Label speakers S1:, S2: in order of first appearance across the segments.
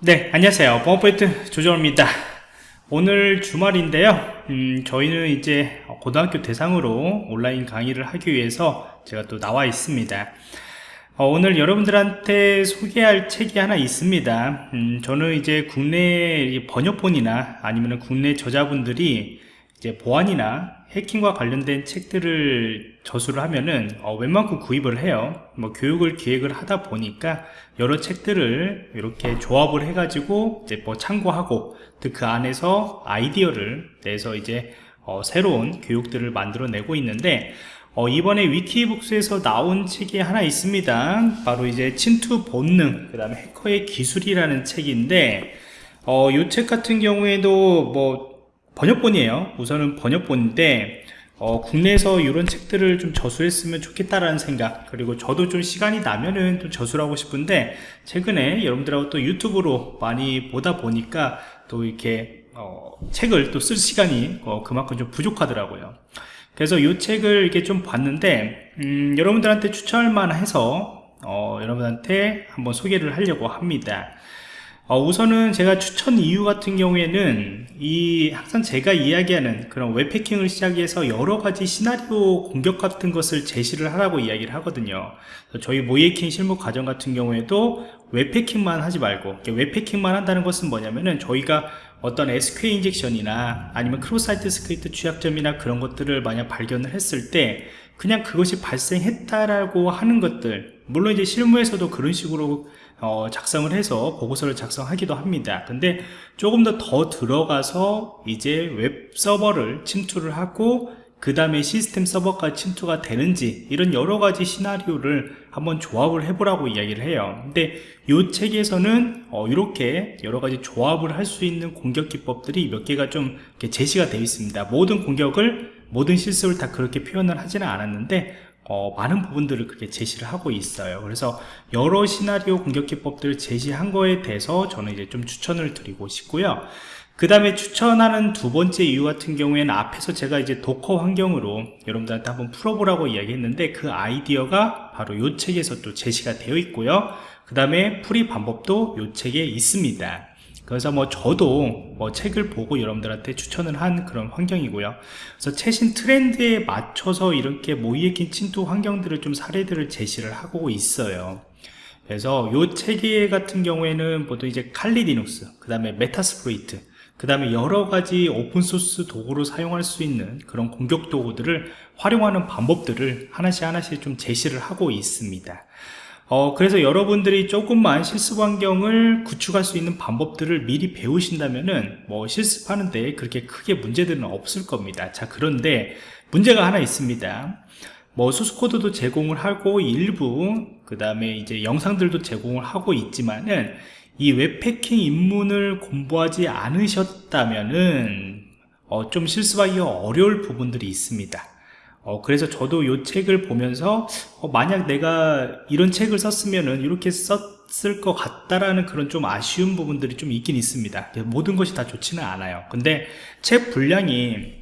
S1: 네 안녕하세요. 버퍼포인트 조정입니다. 오늘 주말인데요. 음, 저희는 이제 고등학교 대상으로 온라인 강의를 하기 위해서 제가 또 나와 있습니다. 어, 오늘 여러분들한테 소개할 책이 하나 있습니다. 음, 저는 이제 국내 번역본이나 아니면 국내 저자분들이 이제 보안이나 해킹과 관련된 책들을 저수를 하면은 어, 웬만큼 구입을 해요. 뭐 교육을 기획을 하다 보니까 여러 책들을 이렇게 조합을 해 가지고 이제 뭐 참고하고 그 안에서 아이디어를 내서 이제 어, 새로운 교육들을 만들어내고 있는데 어, 이번에 위키북스에서 나온 책이 하나 있습니다. 바로 이제 침투 본능 그 다음에 해커의 기술이라는 책인데 어, 이 책 같은 경우에도 뭐 번역본이에요. 우선은 번역본인데 어, 국내에서 이런 책들을 좀 저수했으면 좋겠다라는 생각 그리고 저도 좀 시간이 나면은 좀 저수를 하고 싶은데 최근에 여러분들하고 또 유튜브로 많이 보다 보니까 또 이렇게 어, 책을 또 쓸 시간이 어, 그만큼 좀 부족하더라고요. 그래서 이 책을 이렇게 좀 봤는데 음, 여러분들한테 추천할 만해서 어, 여러분한테 한번 소개를 하려고 합니다 어, 우선은 제가 추천 이유 같은 경우에는 이 항상 제가 이야기하는 그런 웹해킹을 시작해서 여러가지 시나리오 공격 같은 것을 제시를 하라고 이야기를 하거든요. 저희 모의해킹 실무 과정 같은 경우에도 웹해킹만 하지 말고 웹해킹만 한다는 것은 뭐냐면은 저희가 어떤 SQL 인젝션이나 아니면 cross-site script 취약점이나 그런 것들을 만약 발견을 했을 때 그냥 그것이 발생했다라고 하는 것들 물론 이제 실무에서도 그런 식으로 어, 작성을 해서 보고서를 작성하기도 합니다. 근데 조금 더 더 들어가서 이제 웹 서버를 침투를 하고 그 다음에 시스템 서버까지 침투가 되는지 이런 여러가지 시나리오를 한번 조합을 해보라고 이야기를 해요. 근데 이 책에서는 어, 이렇게 여러가지 조합을 할 수 있는 공격 기법들이 몇 개가 좀 제시가 되어 있습니다. 모든 공격을 모든 실습을 다 그렇게 표현을 하지는 않았는데 어, 많은 부분들을 그렇게 제시를 하고 있어요. 그래서 여러 시나리오 공격 기법들을 제시한 거에 대해서 저는 이제 좀 추천을 드리고 싶고요 그 다음에 추천하는 두 번째 이유 같은 경우에는 앞에서 제가 이제 Docker 환경으로 여러분들한테 한번 풀어보라고 이야기했는데 그 아이디어가 바로 이 책에서 또 제시가 되어 있고요. 그 다음에 풀이 방법도 이 책에 있습니다. 그래서 뭐 저도 뭐 책을 보고 여러분들한테 추천을 한 그런 환경이고요. 그래서 최신 트렌드에 맞춰서 이렇게 모의해킹 침투 환경들을 좀 사례들을 제시를 하고 있어요. 그래서 요 책 같은 경우에는 보통 이제 Kali Linux 그 다음에 Metasploit 그 다음에 여러 가지 open source 도구로 사용할 수 있는 그런 공격 도구들을 활용하는 방법들을 하나씩 하나씩 좀 제시를 하고 있습니다. 어, 그래서 여러분들이 조금만 실습 환경을 구축할 수 있는 방법들을 미리 배우신다면은 뭐 실습하는데 그렇게 크게 문제들은 없을 겁니다. 자 그런데 문제가 하나 있습니다. 뭐 소스코드도 제공을 하고 일부 그 다음에 이제 영상들도 제공을 하고 있지만은 이 웹패킹 입문을 공부하지 않으셨다면은 어, 좀 실습하기가 어려울 부분들이 있습니다. 어, 그래서 저도 이 책을 보면서 어, 만약 내가 이런 책을 썼으면은 이렇게 썼을 것 같다라는 그런 좀 아쉬운 부분들이 좀 있긴 있습니다. 모든 것이 다 좋지는 않아요. 근데 책 분량이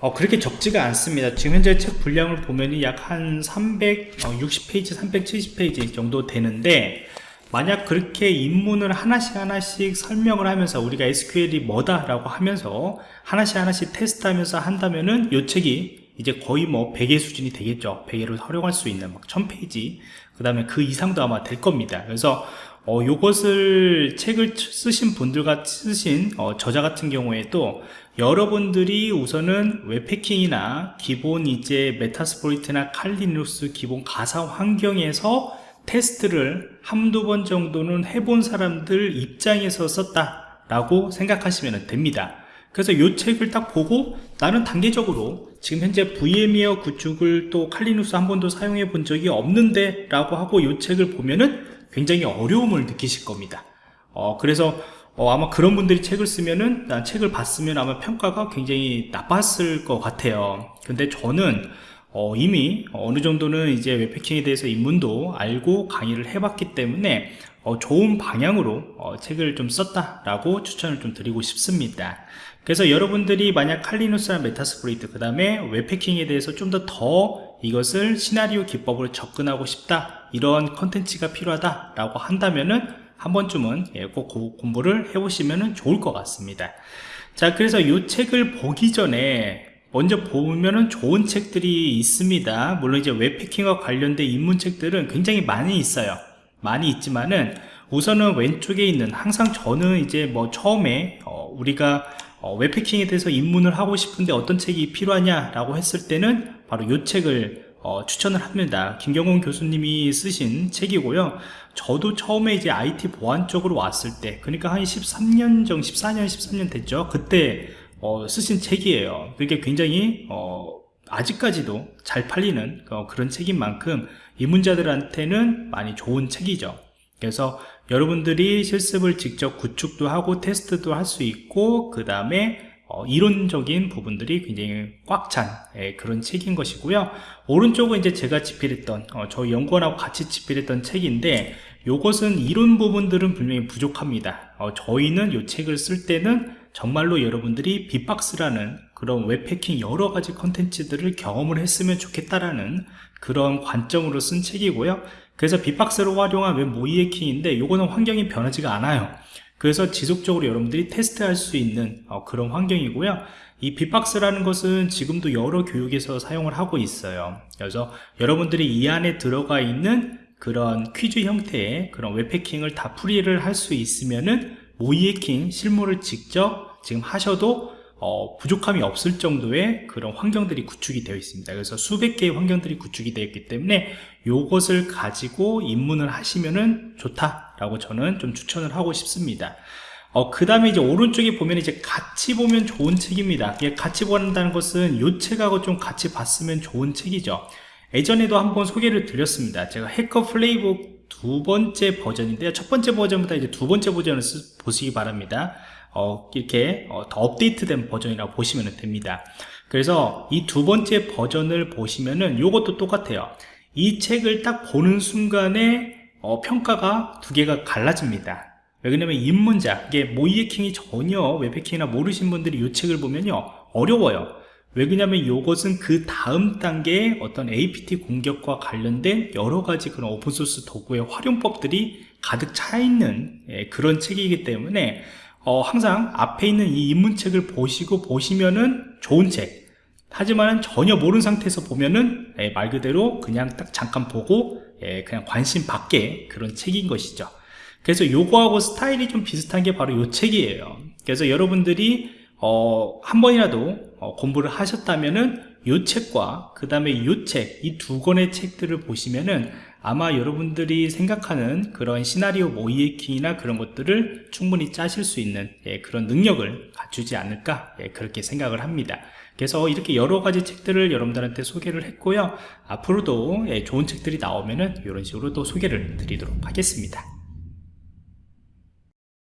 S1: 어, 그렇게 적지가 않습니다. 지금 현재 책 분량을 보면 약한 360페이지 370페이지 정도 되는데 만약 그렇게 입문을 하나씩 하나씩 설명을 하면서 우리가 SQL이 뭐다 라고 하면서 하나씩 하나씩 테스트하면서 한다면은 이 책이 이제 거의 뭐 100의 수준이 되겠죠. 100회를 활용할 수 있는 막 1000페이지. 그 다음에 그 이상도 아마 될 겁니다. 그래서 어, 요것을 책을 쓰신 분들과 쓰신 어, 저자 같은 경우에도 여러분들이 우선은 웹해킹이나 기본 이제 Metasploit이나 Kali Linux 기본 가상 환경에서 테스트를 한두 번 정도는 해본 사람들 입장에서 썼다 라고 생각하시면 됩니다. 그래서 이 책을 딱 보고 나는 단계적으로 지금 현재 VM웨어 구축을 또 칼리누스 한 번도 사용해 본 적이 없는데 라고 하고 이 책을 보면은 굉장히 어려움을 느끼실 겁니다. 어, 그래서 어, 아마 그런 분들이 책을 쓰면은 난 책을 봤으면 아마 평가가 굉장히 나빴을 것 같아요. 근데 저는 어, 이미 어느 정도는 이제 웹패킹에 대해서 입문도 알고 강의를 해봤기 때문에 어, 좋은 방향으로 어, 책을 좀 썼다라고 추천을 좀 드리고 싶습니다. 그래서 여러분들이 만약 칼리누스나 Metasploit 그 다음에 웹해킹에 대해서 좀 더더 이것을 시나리오 기법으로 접근하고 싶다 이런 컨텐츠가 필요하다 라고 한다면은 한 번쯤은 예, 꼭 고- 공부를 해보시면 좋을 것 같습니다. 자 그래서 이 책을 보기 전에 먼저 보면은 좋은 책들이 있습니다. 물론 이제 웹해킹과 관련된 입문책들은 굉장히 많이 있어요. 많이 있지만은 우선은 왼쪽에 있는 항상 저는 이제 뭐 처음에 어, 우리가 어, 웹패킹에 대해서 입문을 하고 싶은데 어떤 책이 필요하냐 라고 했을 때는 바로 이 책을 어, 추천을 합니다. 김경훈 교수님이 쓰신 책이고요. 저도 처음에 이제 IT 보안 쪽으로 왔을 때 그러니까 한 13년 정 14년 13년 됐죠. 그때 어, 쓰신 책이에요. 그게 굉장히 어, 아직까지도 잘 팔리는 어, 그런 책인 만큼 입문자들한테는 많이 좋은 책이죠. 그래서 여러분들이 실습을 직접 구축도 하고 테스트도 할 수 있고 그 다음에 어, 이론적인 부분들이 굉장히 꽉 찬 그런 책인 것이고요. 오른쪽은 이제 제가 집필했던 어, 저희 연구원하고 같이 집필했던 책인데 요것은 이론 부분들은 분명히 부족합니다. 어, 저희는 이 책을 쓸 때는 정말로 여러분들이 빅박스라는 그런 웹패킹 여러 가지 컨텐츠들을 경험을 했으면 좋겠다라는 그런 관점으로 쓴 책이고요. 그래서 빅박스를 활용한 웹 모의 해킹인데 요거는 환경이 변하지가 않아요. 그래서 지속적으로 여러분들이 테스트할 수 있는 어, 그런 환경이고요. 이 빅박스라는 것은 지금도 여러 교육에서 사용을 하고 있어요. 그래서 여러분들이 이 안에 들어가 있는 그런 퀴즈 형태의 그런 웹해킹을 다 풀이를 할 수 있으면은 모의해킹 실무를 직접 지금 하셔도 어, 부족함이 없을 정도의 그런 환경들이 구축이 되어 있습니다. 그래서 수백 개의 환경들이 구축이 되어 있기 때문에 요것을 가지고 입문을 하시면은 좋다라고 저는 좀 추천을 하고 싶습니다. 어, 그 다음에 이제 오른쪽에 보면 이제 같이 보면 좋은 책입니다. 같이 본다는 것은 요 책하고 좀 같이 봤으면 좋은 책이죠 예전에도 한번 소개를 드렸습니다. 제가 해커 플레이북 두 번째 버전인데요. 첫 번째 버전보다 이제 두 번째 버전을 쓰, 보시기 바랍니다. 어, 이렇게 어, 더 업데이트된 버전이라고 보시면 됩니다. 그래서 이 두 번째 버전을 보시면은 이것도 똑같아요. 이 책을 딱 보는 순간에 어, 평가가 두 개가 갈라집니다. 왜냐면 입문자 이게 모의해킹이 전혀 웹해킹이나 모르신 분들이 이 책을 보면요 어려워요 왜 그러냐면 이것은 그 다음 단계의 어떤 APT 공격과 관련된 여러 가지 그런 오픈소스 도구의 활용법들이 가득 차 있는 예, 그런 책이기 때문에 어, 항상 앞에 있는 이 입문책을 보시고 보시면은 좋은 책. 하지만 전혀 모르는 상태에서 보면은 예, 말 그대로 그냥 딱 잠깐 보고 예, 그냥 관심 밖에 그런 책인 것이죠. 그래서 요거하고 스타일이 좀 비슷한 게 바로 요 책이에요. 그래서 여러분들이 어, 한 번이라도 어, 공부를 하셨다면은 요 책과 그 다음에 요 책, 이 두 권의 책들을 보시면은 아마 여러분들이 생각하는 그런 시나리오 모의해킹이나 그런 것들을 충분히 짜실 수 있는 예, 그런 능력을 갖추지 않을까 예, 그렇게 생각을 합니다. 그래서 이렇게 여러 가지 책들을 여러분들한테 소개를 했고요. 앞으로도 예, 좋은 책들이 나오면은 이런 식으로 또 소개를 드리도록 하겠습니다